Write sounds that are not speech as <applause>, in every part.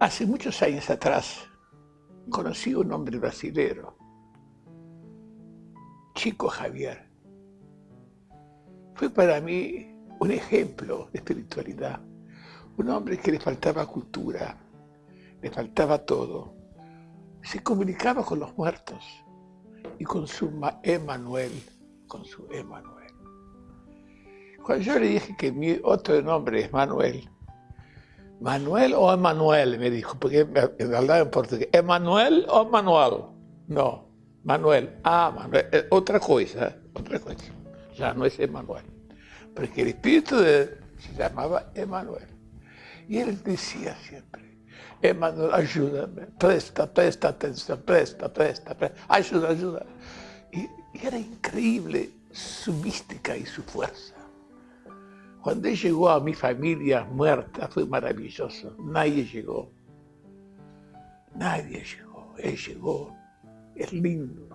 Hace muchos años atrás conocí a un hombre brasilero, Chico Javier. Fue para mí un ejemplo de espiritualidad, un hombre que le faltaba cultura, le faltaba todo. Se comunicaba con los muertos y con su Emanuel, con su Emanuel. Cuando yo le dije que mi otro nombre es Manuel, ¿Manuel o Emanuel? Me dijo, porque me hablaba en portugués. ¿Emanuel o Manuel? No, Manuel. Ah, Manuel. Eh, otra cosa, otra cosa. Ya no es Emanuel. Porque el espíritu de él se llamaba Emanuel. Y él decía siempre, Emanuel, ayúdame, presta, presta atención, presta, presta, presta, ayuda, ayuda. y era increíble su mística y su fuerza. Cuando él llegó a mi familia muerta fue maravilloso. Nadie llegó. Nadie llegó. Él llegó. Es lindo.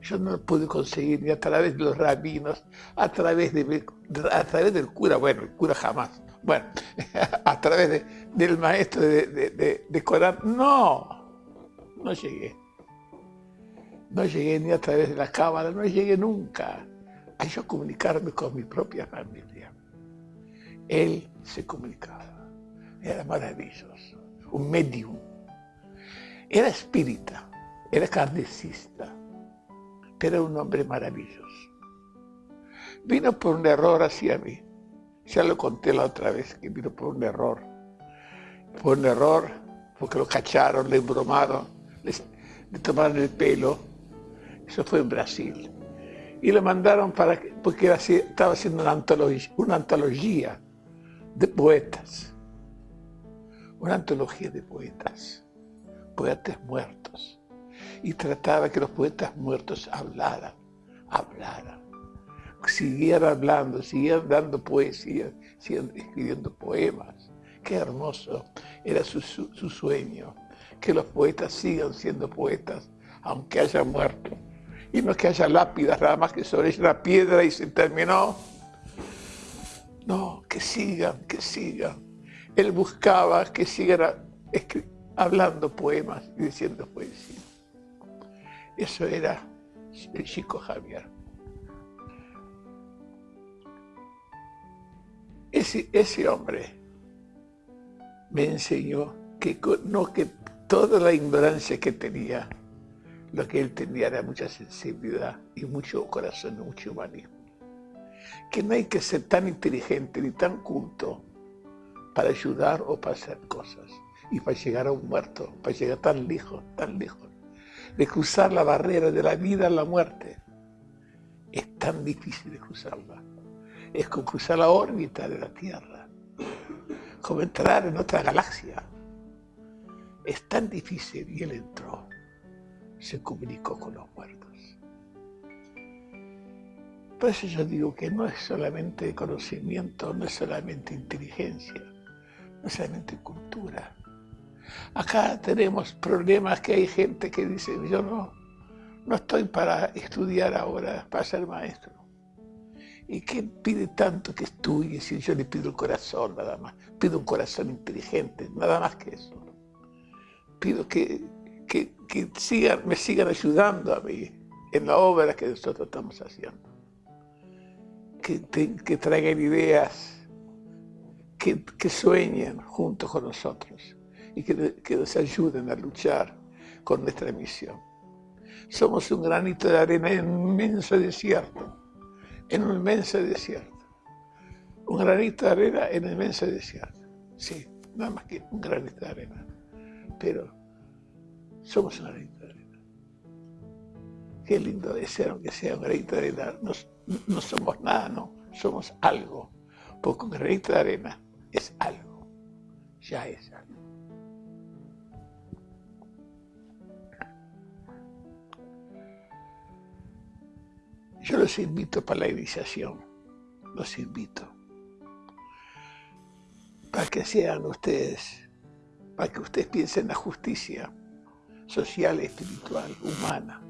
Yo no lo pude conseguir ni a través de los rabinos, a través, de, a través del cura, bueno, el cura jamás. Bueno, <laughs> a través del maestro de, de, de Corán. No, no llegué. No llegué ni a través de la cámara, no llegué nunca a yo comunicarme con mi propia familia. Él se comunicaba. Era maravilloso. Un medium. Era espírita, era cardecista, pero era un hombre maravilloso. Vino por un error hacia mí. Ya lo conté la otra vez, que vino por un error. Por un error, porque lo cacharon, le embromaron, le, tomaron el pelo. Eso fue en Brasil. Y lo mandaron para porque estaba haciendo una una antología de poetas, una antología de poetas, poetas muertos, y trataba que los poetas muertos hablaran, hablaran, siguieran hablando, siguieran dando poesía, siguieran escribiendo poemas. Qué hermoso era su, su sueño, que los poetas sigan siendo poetas, aunque hayan muerto. Y no que haya lápidas, nada más que sobre la piedra y se terminó no, que sigan, que sigan. Él buscaba que siguiera hablando poemas y diciendo poesía. Eso era el chico Javier. Ese, hombre me enseñó que, no, que toda la ignorancia que tenía, lo que él tenía era mucha sensibilidad y mucho corazón, mucho humanismo que no hay que ser tan inteligente ni tan culto para ayudar o para hacer cosas y para llegar a un muerto, para llegar tan lejos, tan lejos, de cruzar la barrera de la vida a la muerte. Es tan difícil de cruzarla. Es como cruzar la órbita de la Tierra, como entrar en otra galaxia. Es tan difícil y él entró, se comunicó con los muertos. Por eso yo digo que no es solamente conocimiento, no es solamente inteligencia, no es solamente cultura. Acá tenemos problemas que hay gente que dice, yo no, no estoy para estudiar ahora, para ser maestro. ¿Y qué pide tanto que estudie si yo le pido el corazón nada más? Pido un corazón inteligente, nada más que eso. Pido que, que, me sigan ayudando a mí en la obra que nosotros estamos haciendo que, traigan ideas, que, sueñen junto con nosotros y que, que nos ayuden a luchar con nuestra misión. Somos un granito de arena en un inmenso desierto, en un inmenso desierto. Un granito de arena en un inmenso desierto. Sí, nada más que un granito de arena. Pero somos un granito. Qué lindo de ser, aunque sea un granito de arena. No somos nada, no, somos algo. Porque un granito de arena es algo, ya es algo. Yo los invito para la iniciación, los invito, para que sean ustedes, para que ustedes piensen en la justicia social, espiritual, humana,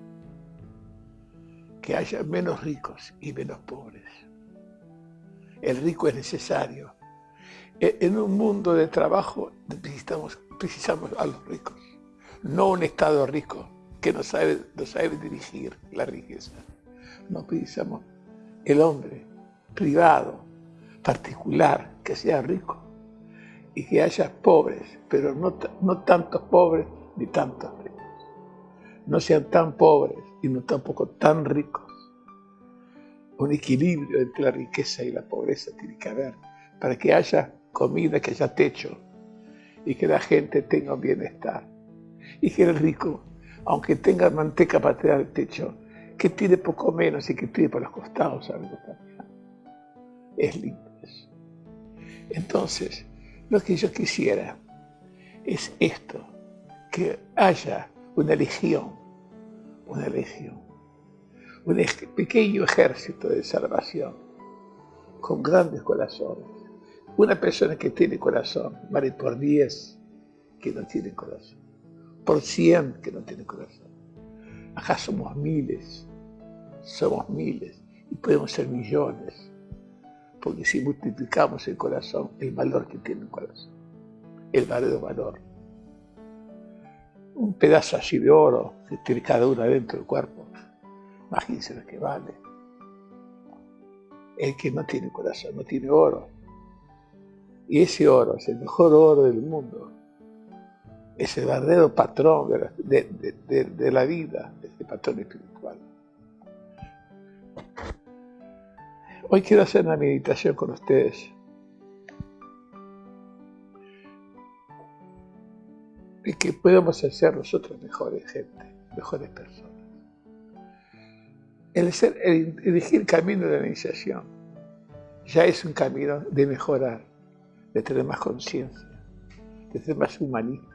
que haya menos ricos y menos pobres. El rico es necesario, E, en un mundo de trabajo necesitamos, precisamos a los ricos, no un Estado rico que no sabe, no sabe dirigir la riqueza. No precisamos el hombre privado, particular, que sea rico y que haya pobres, pero no, no tantos pobres ni tantos ricos. No sean tan pobres y no tampoco tan ricos. Un equilibrio entre la riqueza y la pobreza tiene que haber para que haya comida, que haya techo y que la gente tenga bienestar. Y que el rico, aunque tenga manteca para tirar el techo, que tire poco menos y que tire por los costados algo también. Es lindo eso. Entonces, lo que yo quisiera es esto, que haya una legión, una legión, un pequeño ejército de salvación con grandes corazones. Una persona que tiene corazón vale por 10 que no tiene corazón, por 100 que no tiene corazón. Acá somos miles, somos miles y podemos ser millones, porque si multiplicamos el corazón, el valor que tiene el corazón, el verdadero valor. Un pedazo así de oro que tiene cada uno dentro del cuerpo, imagínense lo que vale. El que no tiene corazón no tiene oro. Y ese oro es el mejor oro del mundo. Es el verdadero patrón de la, vida, ese patrón espiritual. Hoy quiero hacer una meditación con ustedes. Y que podamos ser nosotros mejores gente, mejores personas. El, ser, el elegir el camino de la iniciación ya es un camino de mejorar, de tener más conciencia, de tener más humanismo,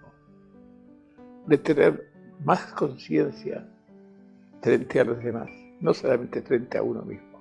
de tener más conciencia frente a los demás, no solamente frente a uno mismo.